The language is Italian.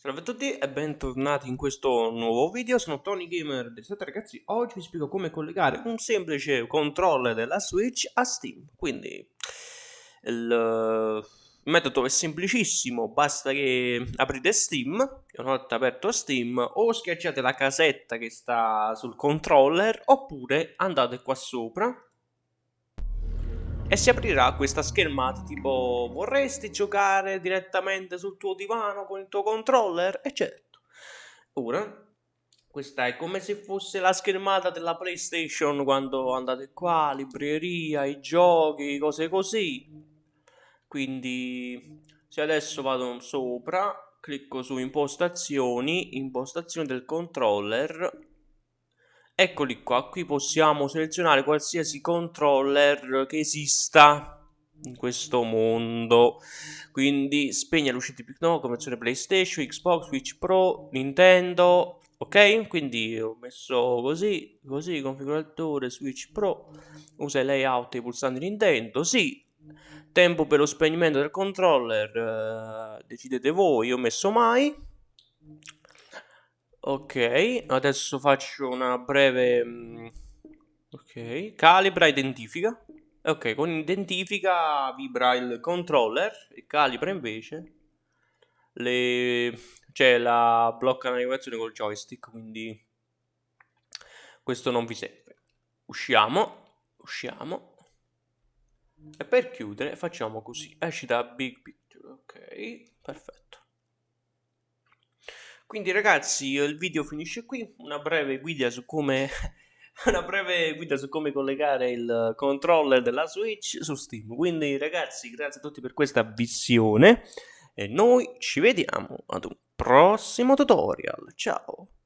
Salve a tutti e bentornati in questo nuovo video, sono Tony Gamer del 7 ragazzi, oggi vi spiego come collegare un semplice controller della Switch a Steam, quindi il metodo è semplicissimo, basta che aprite Steam, una volta aperto Steam, o schiacciate la casetta che sta sul controller, oppure andate qua sopra, e si aprirà questa schermata tipo vorresti giocare direttamente sul tuo divano con il tuo controller? E certo. Ora, questa è come se fosse la schermata della PlayStation quando andate qua, libreria, i giochi, cose così. Quindi se adesso vado sopra, clicco su impostazioni, impostazioni del controller Eccoli qua, qui possiamo selezionare qualsiasi controller che esista in questo mondo. Quindi spegne l'uscita di no, conversione PlayStation, Xbox, Switch Pro, Nintendo. Ok? Quindi ho messo così, così, configuratore Switch Pro. Usa il layout e i pulsanti Nintendo. Sì. Tempo per lo spegnimento del controller. Uh, decidete voi, io ho messo mai. Ok, adesso faccio una breve... Mm, ok, calibra, identifica. Ok, con identifica vibra il controller e calibra invece le... cioè la blocca navigazione col joystick, quindi questo non vi serve. Usciamo, usciamo. E per chiudere facciamo così, esci da Big Picture, ok, perfetto. Quindi ragazzi il video finisce qui, una breve guida su come breve guida su come collegare il controller della Switch su Steam. Quindi ragazzi, grazie a tutti per questa visione e noi ci vediamo ad un prossimo tutorial. Ciao!